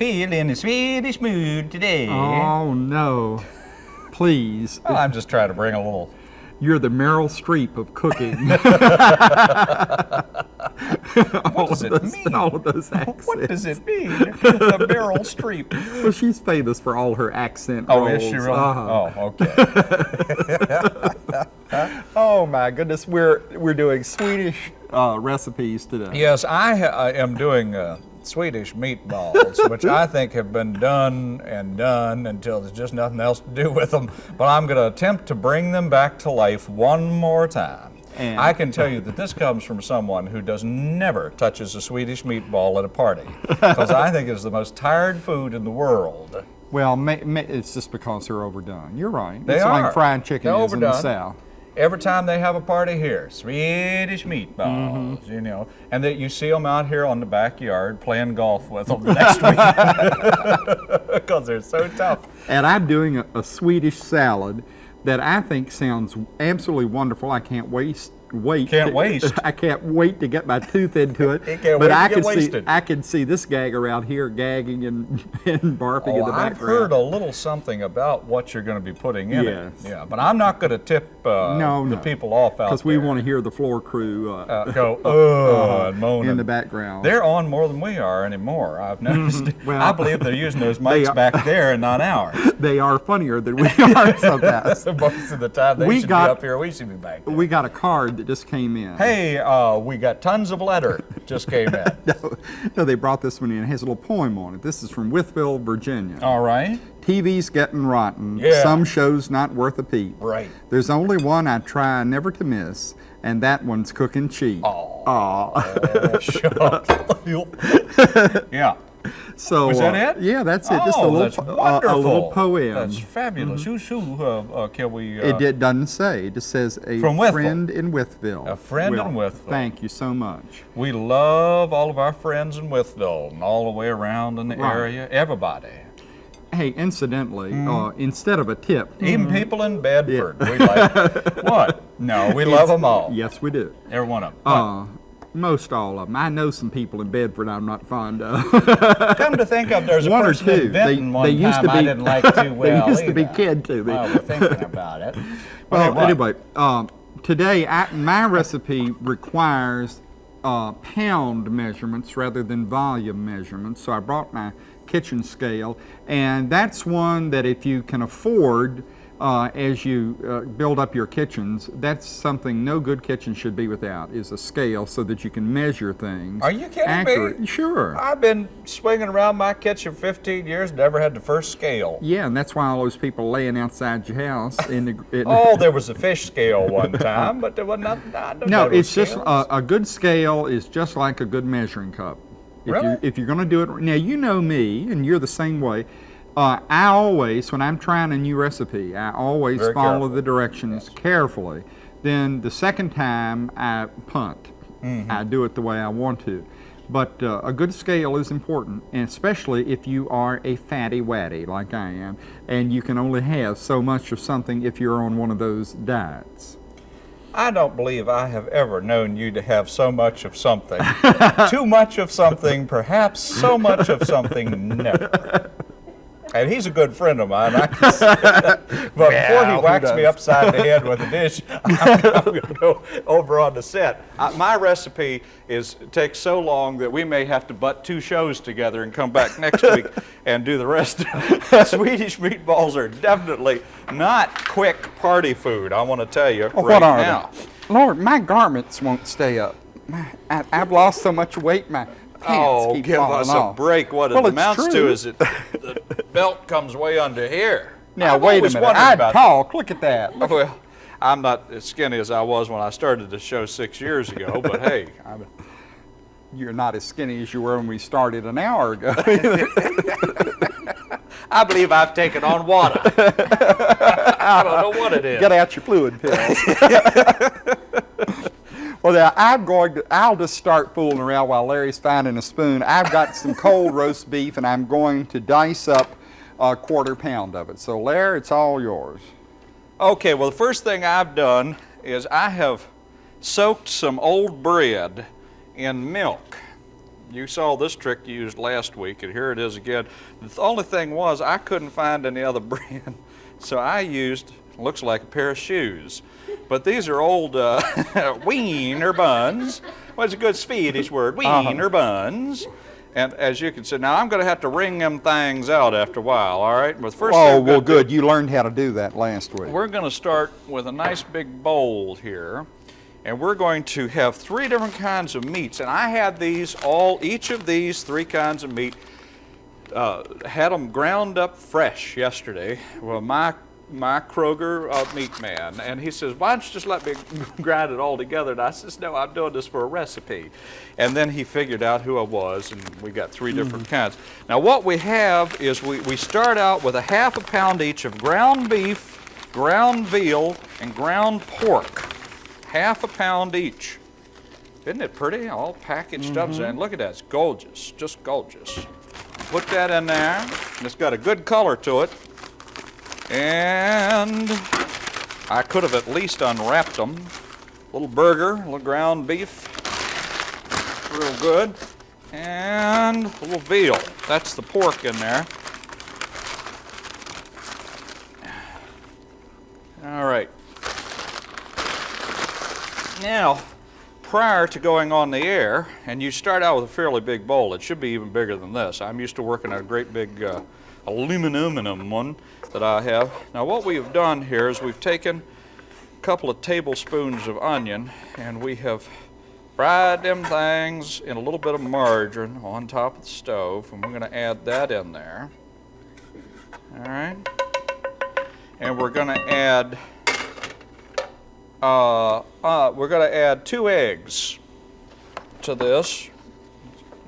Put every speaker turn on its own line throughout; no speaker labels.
I a Swedish mood today.
Oh no. Please.
Well, I'm just trying to bring a little.
You're the Meryl Streep of cooking.
What does it
those,
mean?
All those accents.
What does it mean? the Meryl Streep.
Well, she's famous for all her accent
Oh,
roles.
is she really?
Uh-huh.
Oh, okay.
Oh my goodness, we're we're doing Swedish uh, recipes today.
yes, I, ha- I am doing uh, Swedish meatballs, which I think have been done and done until there's just nothing else to do with them. But I'm going to attempt to bring them back to life one more time.
And-
I can tell you that this comes from someone who does never touches a Swedish meatball at a party, because I think it's the most tired food in the world.
Well, it's just because they're overdone. You're right.
They
it's
are.
like fried chicken
They're
is in the. South.
Every time they have a party here, Swedish meatballs,
Mm-hmm.
you know, and that you see them out here on the backyard playing golf with them next week because they're so tough.
And I'm doing a, a Swedish salad that I think sounds absolutely wonderful. I can't waste wait.
Can't waste.
I can't wait to get my tooth into it.
You can't
but
wait to
I
get
can see
wasted.
I can see this gag around here gagging and, and barfing in
the
the
I've heard a little something about what you're going to be putting in
Yes.
it. Yeah, but I'm not going to tip uh,
No,
the
no.
people off out
because we want to hear the floor crew uh,
uh, go oh and moan
in the background.
They're on more than we are anymore. I've noticed.
Mm-hmm. Well,
I believe they're using those mics back there and not ours.
they are funnier than we are sometimes.
Most of the time they
We
should
got-
be up here. We should be back there.
we got a card that just came in.
Hey, uh, we got tons of letter just came in.
No, no, they brought this one in. It has a little poem on it. This is from Wytheville, Virginia.
All right.
TV's getting rotten.
Yeah.
Some shows not worth a peep.
Right.
There's only one I try never to miss, and that one's cooking cheap.
Oh, shut up. yeah.
so
Was that
uh,
it?
Yeah, that's it. Just a
Oh,
little,
that's
po- uh,
wonderful.
a little poem.
That's fabulous. Who's who? Uh, uh, can we?
It, doesn't say. It just says a
From Wytheville.
friend in Wytheville.
A friend in Wytheville.
Thank you so much.
We love all of our friends in Wytheville and all the way around in the
Right.
area. Everybody.
Hey, incidentally, uh, instead of a tip,
Even people in Bedford. We like. what? No, we love them all.
yes, we do.
Every one of them.
Most all of them. I know some people in Bedford I'm not fond of.
Come to think of, there's a
one or two.
in Benton one
they used
time
to be,
I didn't like too well
they used to be
either.
kid to me.
We're thinking about it.
Well,
what?
anyway, um, today I, my recipe requires uh, pound measurements rather than volume measurements. So I brought my kitchen scale, and that's one that if you can afford uh, as you uh, build up your kitchens, that's something no good kitchen should be without is a scale so that you can measure things.
Are you kidding me?
accurate. Sure.
I've been swinging around my kitchen 15 years, never had the first scale.
yeah, and that's why all those people laying outside your house in the. In
Oh, there was a fish scale one time, but there was not. I don't
No, it's just uh, a, a good scale is just like a good measuring cup. If
Really?
you if you're going to do it now, you know me, and you're the same way. Uh, I always, when I'm trying a new recipe, I always
Very
follow
careful.
the directions carefully. Then the second time I punt.
Mm-hmm.
I do it the way I want to. But uh, a good scale is important, and especially if you are a fatty waddy like I am, and you can only have so much of something if you're on one of those diets.
I don't believe I have ever known you to have so much of something. Too much of something, perhaps so much of something, never. And he's a good friend of mine. I can say that. But before he whacks me upside the head with a dish, I'm, going to go over on the set. Uh, my recipe is takes so long that we may have to butt two shows together and come back next week and do the rest. Swedish meatballs are definitely not quick party food. I want to tell you
Well,
right
what are
now.
they? Lord, my garments won't stay up. My, I, I've lost so much weight, my pants
Oh,
keep
give
falling
us
off.
a break. What it
Well, it's
amounts to is it the belt comes way under here.
Now,
I've
wait a minute.
wondered
I
about
talk. Look at that. Look-
Well, I'm not as skinny as I was when I started the show six years ago, but hey, I'm,
You're not as skinny as you were when we started an hour ago.
I believe I've taken on water. I don't know what it is.
Get out your fluid pills. Well, now I'm going to. I'll just start fooling around while Larry's finding a spoon. I've got some cold roast beef, and I'm going to dice up a quarter pound of it. So, Larry, it's all yours.
Okay, well, the first thing I've done is I have soaked some old bread in milk. you saw this trick used last week, and here it is again. The only thing was I couldn't find any other brand, so I used looks like a pair of shoes. But these are old uh, wiener buns. What's a good Swedish word? Wiener buns. And as you can see, now I'm going to have to wring them things out after a while, all right? But first
Oh, well, good. You learned how to do that last week.
we're going to start with a nice big bowl here. And we're going to have three different kinds of meats. And I had these all, each of these three kinds of meat, uh, had them ground up fresh yesterday. Well, my my Kroger uh, meat man, and he says, "Why don't you just let me grind it all together?" And I says, "No, I'm doing this for a recipe." And then he figured out who I was, and we got three different kinds. Now, what we have is we we start out with a half a pound each of ground beef, ground veal, and ground pork, half a pound each. Isn't it pretty? All packaged up, and look at that, it's gorgeous, just gorgeous. Put that in there, and it's got a good color to it. And I could have at least unwrapped them. Little burger, little ground beef, real good. And a little veal, that's the pork in there. All right. Now, prior to going on the air, and you start out with a fairly big bowl, it should be even bigger than this. I'm used to working a great big uh, aluminum one that I have. Now, what we have done here is we've taken a couple of tablespoons of onion and we have fried them things in a little bit of margarine on top of the stove, and we're going to add that in there. All right. And we're going to add uh, uh, we're going to add two eggs to this.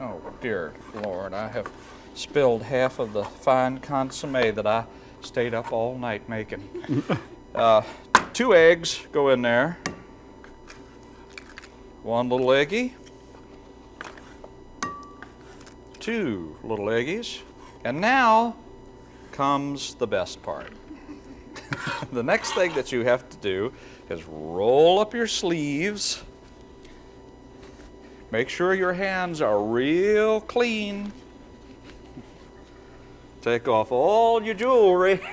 Oh dear Lord, I have spilled half of the fine consomme that I stayed up all night making. uh, two eggs go in there. One little eggy. Two little eggies. And now comes the best part. the next thing that you have to do is roll up your sleeves. Make sure your hands are real clean. Take off all your jewelry.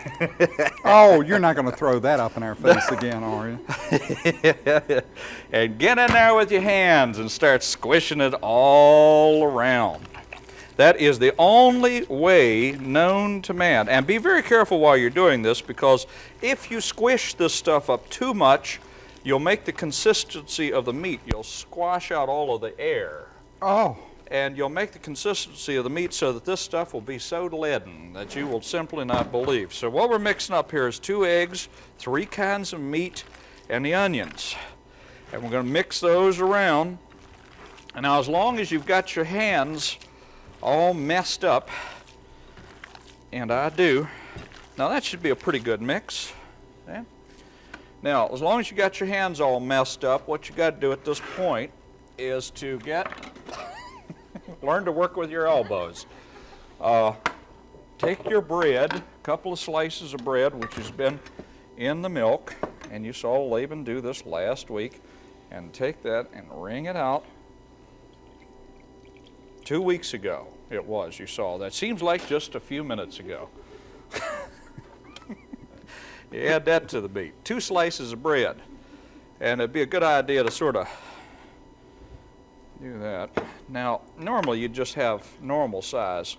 Oh, you're not going to throw that up in our face again, are you?
and get in there with your hands and start squishing it all around. That is the only way known to man. And be very careful while you're doing this because if you squish this stuff up too much, you'll make the consistency of the meat. You'll squash out all of the air.
Oh,
And you'll make the consistency of the meat so that this stuff will be so leaden that you will simply not believe. So what we're mixing up here is two eggs, three kinds of meat, and the onions. And we're going to mix those around. And now as long as you've got your hands all messed up, and I do, now that should be a pretty good mix. Now, as long as you got your hands all messed up, what you got to do at this point is to get learn to work with your elbows. Uh, take your bread, a couple of slices of bread, which has been in the milk, and you saw Laban do this last week, and take that and wring it out. Two weeks ago it was, you saw that. Seems like just a few minutes ago. you add that to the meat. Two slices of bread. And it'd be a good idea to sort of do that. Now, normally you just have normal size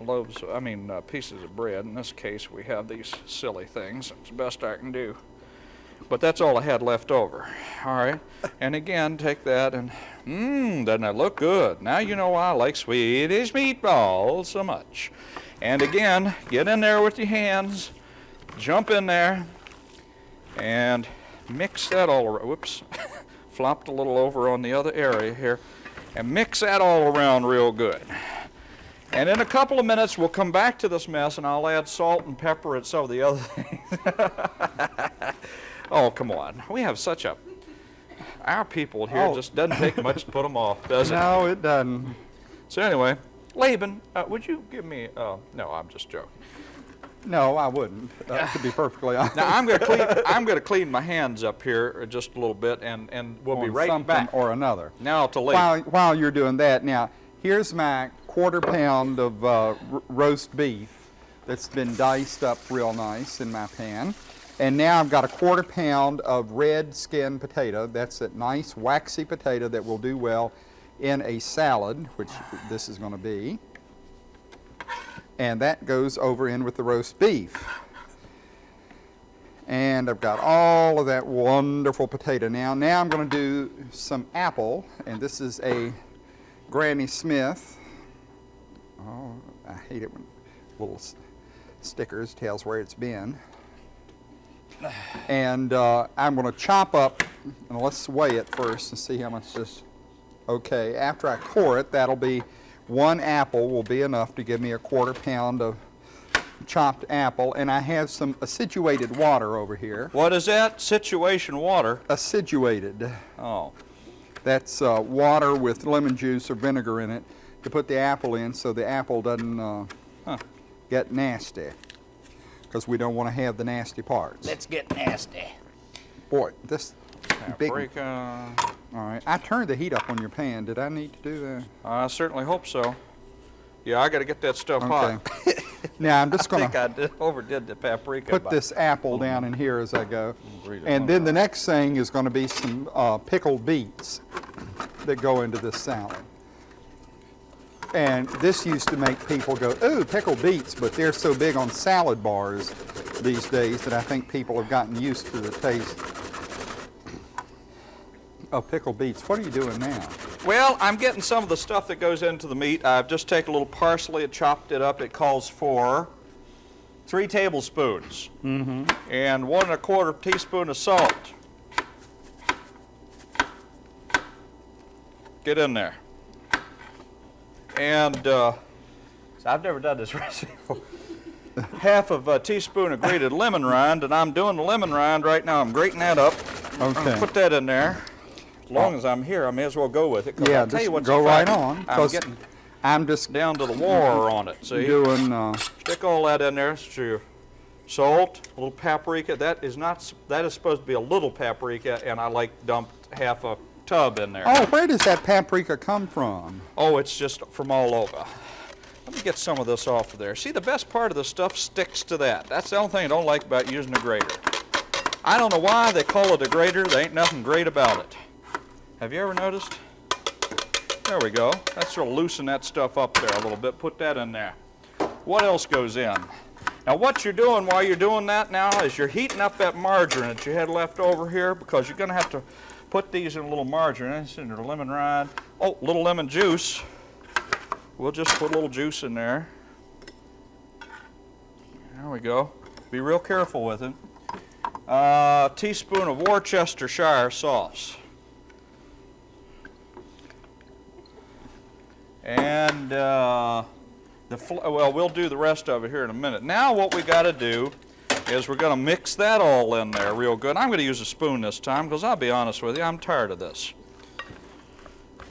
loaves, I mean uh, pieces of bread. In this case, we have these silly things. It's the best I can do. But that's all I had left over. All right. And again, take that and, mmm, doesn't that look good? Now you know why I like Swedish meatballs so much. And again, get in there with your hands, jump in there, and mix that all around. Whoops. Flopped a little over on the other area here. And mix that all around real good. And in a couple of minutes, we'll come back to this mess and I'll add salt and pepper and some of the other things. oh, come on. We have such a. Our people here
Oh.
just doesn't take much to put them off, does it?
no, it doesn't.
So, anyway, Laban, uh, would you give me. Uh, no, I'm just joking.
No, I wouldn't, uh, to be perfectly honest.
Now, I'm gonna clean, I'm gonna clean my hands up here just a little bit, and, and we'll be right
something
back.
or another.
Now to Lee.
While, while you're doing that, now, here's my quarter pound of uh, roast beef that's been diced up real nice in my pan. And now I've got a quarter pound of red skin potato. That's a nice waxy potato that will do well in a salad, which this is going to be. And that goes over in with the roast beef. And I've got all of that wonderful potato now. Now I'm going to do some apple, and this is a Granny Smith. Oh, I hate it when little stickers tells where it's been. And uh, I'm going to chop up, and let's weigh it first and see how much this. Okay, after I core it, that'll be one apple will be enough to give me a quarter pound of chopped apple, and I have some acidulated water over here.
What is that? Situation water.
Acidulated.
Oh,
That's uh, water with lemon juice or vinegar in it to put the apple in so the apple doesn't uh,
Huh.
get nasty. Because we don't want to have the nasty parts.
Let's get nasty.
Boy, this big. All right, I turned the heat up on your pan. Did I need to do that?
I certainly hope so. Yeah, I gotta get that stuff hot.
Now I'm just
I
going
think
to
I did, overdid the paprika.
put this apple down in here as I go. And then the next thing is going to be some uh, pickled beets that go into this salad. And this used to make people go, ooh, pickled beets, but they're so big on salad bars these days that I think people have gotten used to the taste of pickled beets. What are you doing now?
Well, I'm getting some of the stuff that goes into the meat. I've just taken a little parsley and chopped it up. It calls for three tablespoons and one and a quarter teaspoon of salt. Get in there. And uh, I've never done this recipe before. Half of a teaspoon of grated lemon rind, and I'm doing the lemon rind right now. I'm grating that up. I'm
Okay.
put that in there. As long as I'm here, I may as well go with it.
Yeah,
I'll tell
just
you what's
go right on.
I'm getting
I'm just
down to the war on it. See,
doing, uh,
stick all that in there. It's your salt, a little paprika. That is not. That is supposed to be a little paprika, and I like dumped half a tub in there.
oh, where does that paprika come from?
Oh, it's just from all over. Let me get some of this off of there. See, the best part of the stuff sticks to that. That's the only thing I don't like about using a grater. I don't know why they call it a grater. There ain't nothing great about it. Have you ever noticed? There we go. Let's sort of loosen that stuff up there a little bit. Put that in there. What else goes in? Now, what you're doing while you're doing that now is you're heating up that margarine that you had left over here because you're going to have to put these in a little margarine. It's in the lemon rind. Oh, little lemon juice. We'll just put a little juice in there. There we go. Be real careful with it. Uh, teaspoon of Worcestershire sauce. And uh, the well, we'll do the rest of it here in a minute. Now what we got to do is we're going to mix that all in there real good. I'm going to use a spoon this time because I'll be honest with you, I'm tired of this.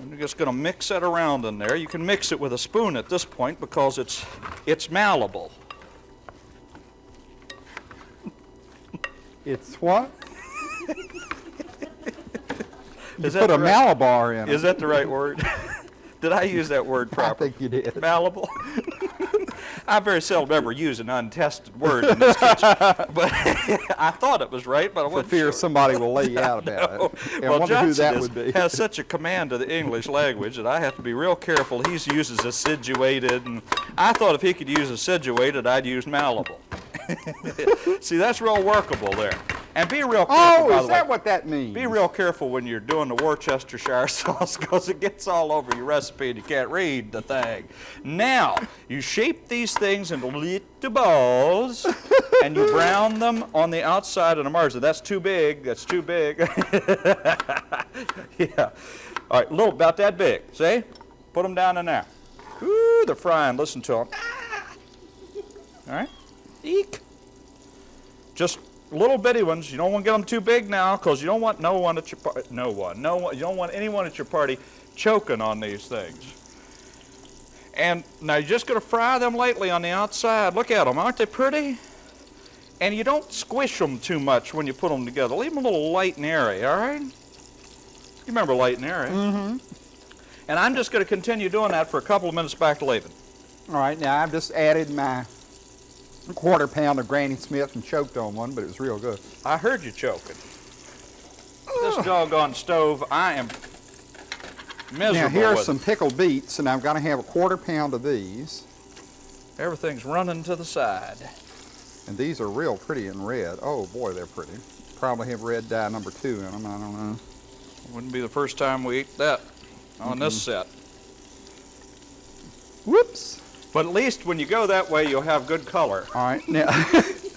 I'm just going to mix it around in there. You can mix it with a spoon at this point because it's it's malleable.
It's what?
Is
Put a
right-
Malabar in it.
Is that the right word? Did I use that word properly?
I think you did.
Malleable. I very seldom ever use an untested word in this kitchen, but I thought it was right, but I wasn't
fear
sure.
somebody will lay you out about
No.
it. And I
well,
wonder who
Johnson
that
is-
would be.
has such a command of the English language that I have to be real careful. He uses acidulated, and I thought if he could use acidulated, I'd use malleable. See, that's real workable there. And be real careful,
Oh, is that
way.
what that means?
Be real careful when you're doing the Worcestershire sauce because it gets all over your recipe and you can't read the thing. Now, you shape these things into little balls and you brown them on the outside of the margin. That's too big. That's too big. yeah. All right, a little about that big. See? Put them down in there. Ooh, they're frying. Listen to them. Ah! All right. Eek. Just little bitty ones. You don't want to get them too big now because you don't want no one at your party. No one. No one. You don't want anyone at your party choking on these things. And now you're just going to fry them lightly on the outside. Look at them, aren't they pretty? And you don't squish them too much when you put them together. Leave them a little light and airy, all right? You remember light and airy. Mm-hmm. And I'm just going to continue doing that for a couple of minutes back to Laban.
All right, now I've just added my quarter pound of Granny Smith and choked on one, but it was real good.
I heard you choking. This doggone stove, I am miserable
Now here are some pickled beets, and I've got to have a quarter pound of these.
Everything's running to the side.
And these are real pretty in red. Oh boy, they're pretty. Probably have red dye number two in them, I don't know.
Wouldn't be the first time we eat that on this set.
Whoops.
But at least when you go that way, you'll have good color.
All right, now,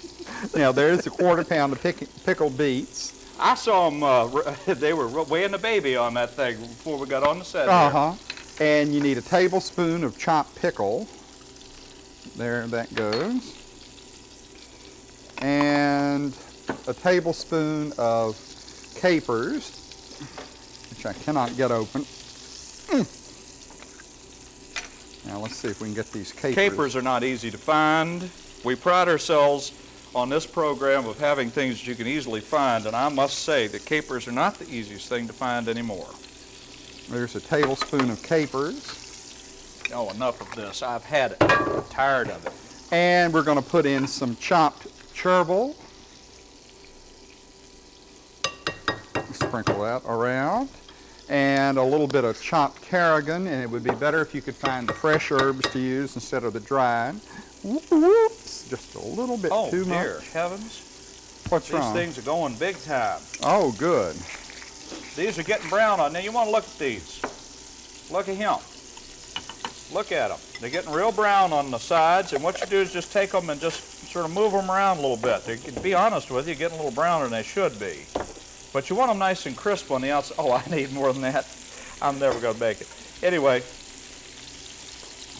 now there's a quarter pound of pick, pickled beets.
I saw them, uh, they were weighing the baby on that thing before we got on the set.
Uh-huh. And you need a tablespoon of chopped pickle. There that goes. And a tablespoon of capers, which I cannot get open. Mm. Now let's see if we can get these capers.
Capers are not easy to find. We pride ourselves on this program of having things that you can easily find, and I must say that capers are not the easiest thing to find anymore.
There's a tablespoon of capers.
Oh, enough of this. I've had it. I'm tired of it.
And we're going to put in some chopped chervil. Sprinkle that around. And a little bit of chopped tarragon, and it would be better if you could find the fresh herbs to use instead of the dried. Whoops, just a little bit
Oh,
too
dear
much.
heavens.
What's
These
wrong?
things are going big time.
Oh, good.
These are getting brown on. Now you want to look at these. Look at him. Look at them. They're getting real brown on the sides, and what you do is just take them and just sort of move them around a little bit. They, to be honest with you, getting a little browner than they should be. But you want them nice and crisp on the outside. Oh, I need more than that. I'm never going to bake it. Anyway,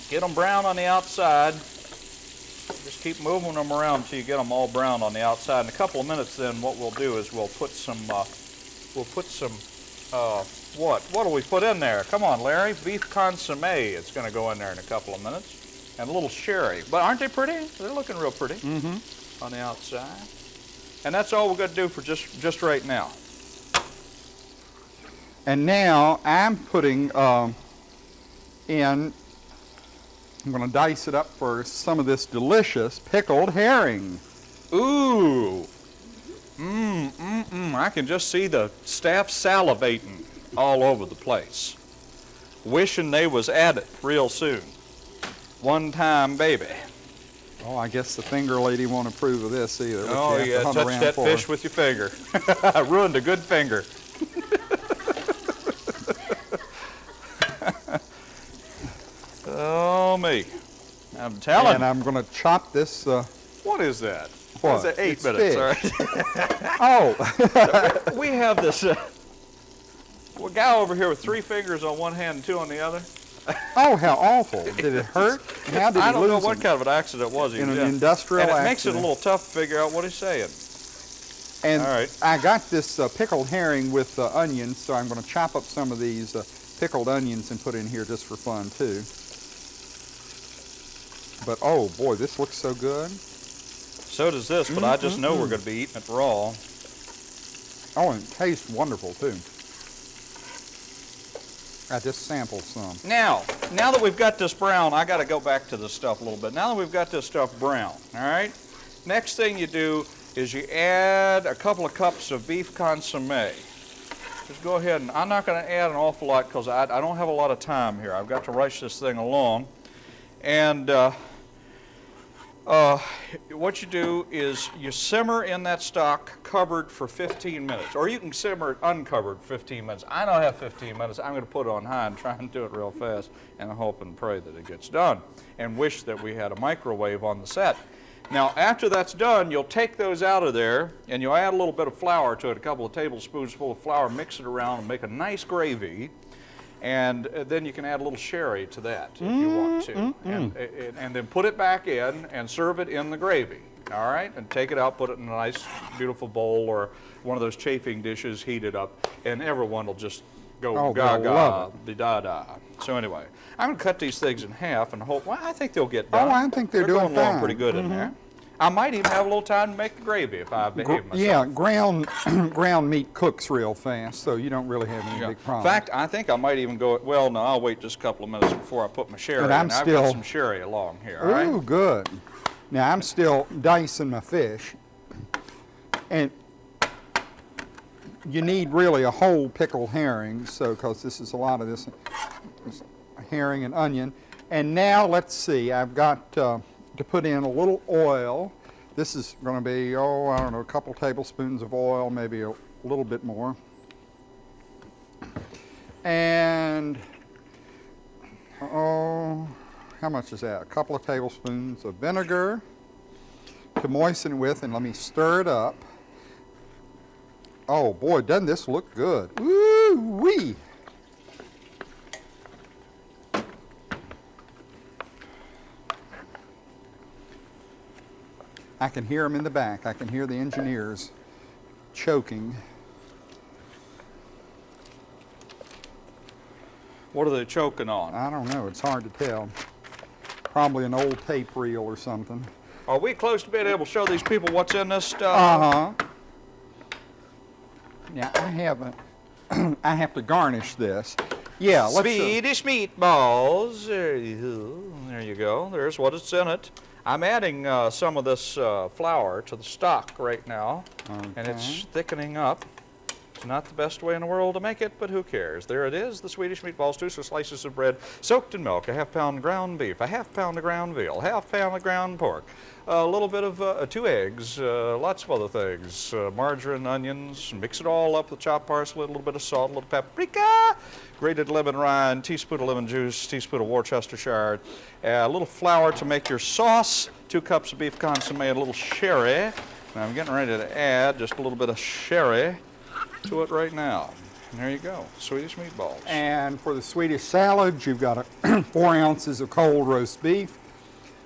get them brown on the outside. Just keep moving them around until you get them all brown on the outside. In a couple of minutes, then what we'll do is we'll put some uh, we'll put some, uh, what? What do we put in there? Come on, Larry. Beef consomme It's going to go in there in a couple of minutes. And a little sherry. But aren't they pretty? They're looking real pretty
Mm-hmm.
on the outside. And that's all we're going to do for just, just right now.
And now I'm putting um, in, I'm going to dice it up for some of this delicious pickled herring.
Ooh. Mmm, mmm, mmm. I can just see the staff salivating all over the place. Wishing they was at it real soon. One time, baby.
Oh, I guess the finger lady won't approve of this either.
Oh, yeah, touch that
for.
fish with your finger. I ruined a good finger. Oh, me. I'm telling
And I'm going to chop this. Uh,
What is that?
What?
Is that eight
It's
minutes? All right.
oh,
we have this uh, well, guy over here with three fingers on one hand and two on the other.
oh, how awful! Did it hurt? How did
I don't know what
them?
kind of an accident it was. he
In
was
an industrial
And it makes it a little tough to figure out what he's saying.
And
All right.
I got this uh, pickled herring with uh, onions, so I'm going to chop up some of these uh, pickled onions and put in here just for fun too. But oh boy, this looks so good.
So does this, but I just know we're going to be eating it raw.
Oh, and it tastes wonderful too. I just sampled some.
Now, now that we've got this brown, I got to go back to the stuff a little bit. Now that we've got this stuff brown, all right? Next thing you do is you add a couple of cups of beef consomme. Just go ahead and I'm not going to add an awful lot because I, I don't have a lot of time here. I've got to rush this thing along. And uh, uh, what you do is you simmer in that stock covered for 15 minutes, or you can simmer it uncovered 15 minutes. I don't have 15 minutes. I'm going to put it on high and try and do it real fast, and I hope and pray that it gets done, and wish that we had a microwave on the set. Now, after that's done, you'll take those out of there, and you'll add a little bit of flour to it, a couple of tablespoons full of flour, mix it around, and make a nice gravy. And uh, then you can add a little sherry to that if you want to. And, and, and then put it back in and serve it in the gravy. All right? And take it out, put it in a nice, beautiful bowl or one of those chafing dishes, heat it up, and everyone will just go
Oh,
gaga, the da da. So anyway, I'm gonna cut these things in half and hope. Well, I think they'll get done.
Oh, I think they're
going
doing
along
fine. Mm-hmm.
pretty good in there. I might even have a little time to make the gravy if I behave myself.
Yeah, ground ground meat cooks real fast, so you don't really have any
Yeah.
big
In fact, I think I might even go. Well, no, I'll wait just a couple of minutes before I put my sherry.
But I'm
in. I've got some sherry along here. All right.
Ooh, good. Now I'm still dicing my fish, and you need really a whole pickled herring, so because this is a lot of this, this herring and onion. And now let's see, I've got uh, to put in a little oil. This is going to be oh I don't know a couple tablespoons of oil, maybe a little bit more. And oh, how much is that? A couple of tablespoons of vinegar to moisten with, and let me stir it up. Oh boy, doesn't this look good? Woo I can hear them in the back. I can hear the engineers choking.
What are they choking on?
I don't know. It's hard to tell. Probably an old tape reel or something.
Are we close to being able to show these people what's in this stuff?
Uh huh. Yeah, I haven't. I have to garnish this. Yeah, let's. uh,
Swedish meatballs. There there you go. There's what it's in it. I'm adding uh, some of this uh, flour to the stock right now, and it's thickening up. Not the best way in the world to make it, but who cares? There it is, the Swedish meatballs, two slices of bread soaked in milk, a half pound ground beef, a half pound of ground veal, half pound of ground pork, a little bit of uh, two eggs, uh, lots of other things, uh, margarine, onions, mix it all up with chopped parsley, a little bit of salt, a little paprika, grated lemon rind, teaspoon of lemon juice, teaspoon of Worcestershire, a little flour to make your sauce, two cups of beef consomme, a little sherry. And I'm getting ready to add just a little bit of sherry to it right now. And there you go, Swedish meatballs.
And for the Swedish salad, you've got a four ounces of cold roast beef,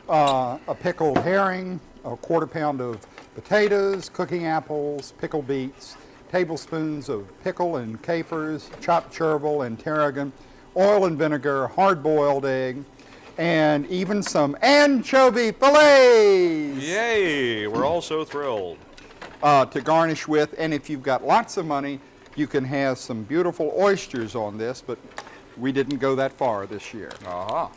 uh, a pickled herring, a quarter pound of potatoes, cooking apples, pickled beets, tablespoons of pickle and capers, chopped chervil and tarragon, oil and vinegar, hard-boiled egg, and even some anchovy fillets
Yay, we're all so thrilled.
Uh, to garnish with. And if you've got lots of money, you can have some beautiful oysters on this, but we didn't go that far this year.
Uh-huh.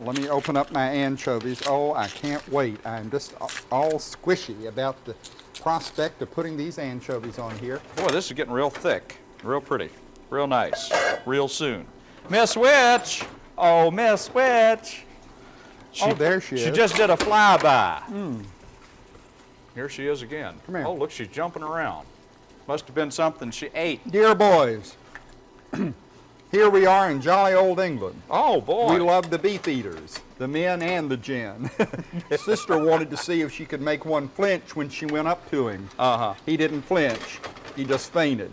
Let me open up my anchovies. Oh, I can't wait. I'm just all squishy about the prospect of putting these anchovies on here.
Boy, this is getting real thick, real pretty, real nice, real soon. Miss Witch! Oh, Miss Witch!
Oh, there she
She
is. She
just did a flyby. Here she is again.
Come here.
Oh, look, she's jumping around. Must have been something she ate.
Dear boys, here we are in jolly old England.
Oh, boy.
We love the beef eaters, the men and the gin. Sister wanted to see if she could make one flinch when she went up to him.
Uh-huh.
He didn't flinch. He just fainted.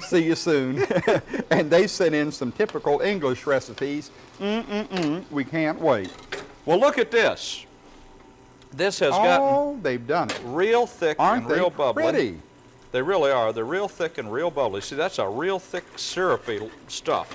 See you soon. and they sent in some typical English recipes. Mm-mm-mm. We can't wait.
Well, look at this. This has gotten
Oh, they've done it.
real thick
Aren't
and
they
real bubbly.
pretty?
They really are. They're real thick and real bubbly. See, that's a real thick syrupy stuff.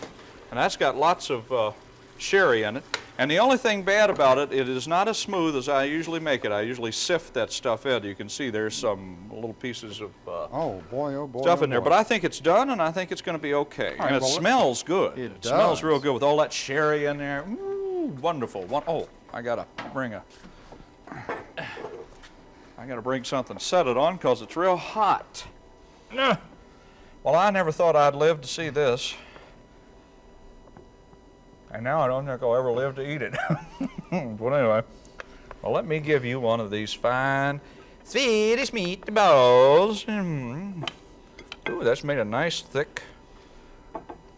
And that's got lots of uh, sherry in it. And the only thing bad about it, it is not as smooth as I usually make it. I usually sift that stuff in. You can see there's some little pieces of uh,
Oh, boy, oh, boy.
stuff
oh,
in there. But I think it's done, and I think it's going to be okay.
right,
and it
well,
smells good.
It
smells
does.
real good with all that sherry in there. Ooh, wonderful. One, oh, I got to bring a... I got to bring something to set it on because it's real hot. Well, I never thought I'd live to see this. And now I don't think I'll ever live to eat it. but anyway, well, let me give you one of these fine Swedish meatballs. Mm. Ooh, that's made a nice thick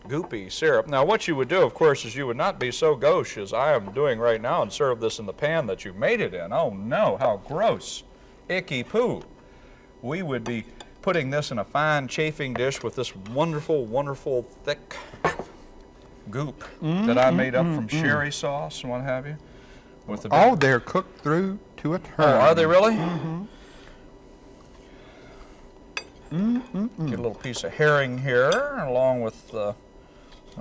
goopy syrup. Now what you would do, of course, is you would not be so gauche as I am doing right now and serve this in the pan that you made it in. Oh no, how gross. Icky poo. We would be putting this in a fine chafing dish with this wonderful, wonderful thick goop that I made up from sherry sauce and what have you. With the
Oh, they're cooked through to a turn.
Oh, are they really? -hmm. Get a little piece of herring here, along with uh,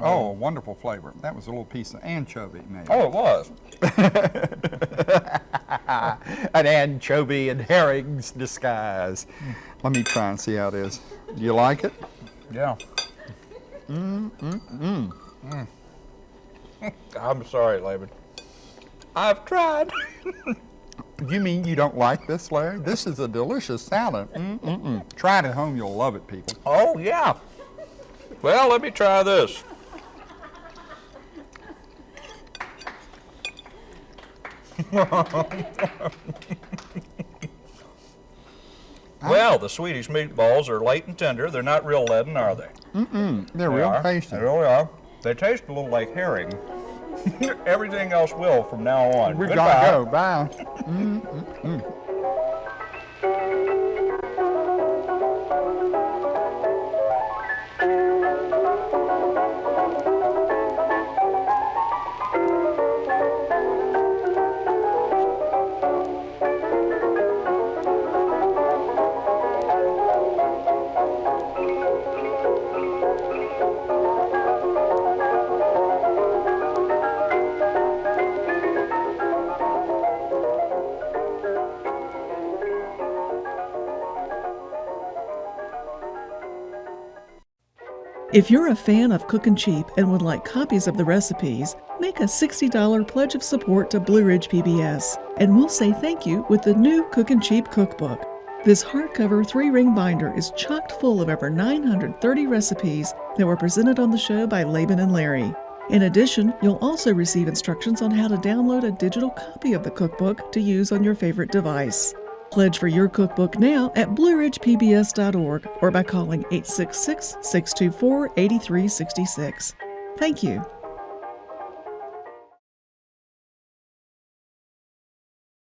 Oh, a wonderful flavor. That was a little piece of anchovy, maybe.
Oh, it was.
An anchovy and herring's disguise. Let me try and see how it is. Do you like it?
Yeah. Mm, mm, mm. I'm sorry, Laban. I've tried.
You mean you don't like this, Larry? This is a delicious salad. Mm-mm-mm. Try it at home. You'll love it, people.
Oh, yeah. Well, let me try this. well, the Swedish meatballs are light and tender. They're not real leaden, are they?
Mm-mm. They're
They
real
are.
tasty.
They really are. They taste a little like herring. Everything else will from now on.
We
Goodbye.
gotta go. Bye. Mm-hmm. Mm-hmm.
If you're a fan of Cookin' Cheap and would like copies of the recipes, make a $60 pledge of support to Blue Ridge PBS, and we'll say thank you with the new Cookin' Cheap cookbook. This hardcover three ring binder is chocked full of over 930 recipes that were presented on the show by Laban and Larry. In addition, you'll also receive instructions on how to download a digital copy of the cookbook to use on your favorite device. Pledge for your cookbook now at blueridgepbs.org or by calling 866 624 8366. Thank you.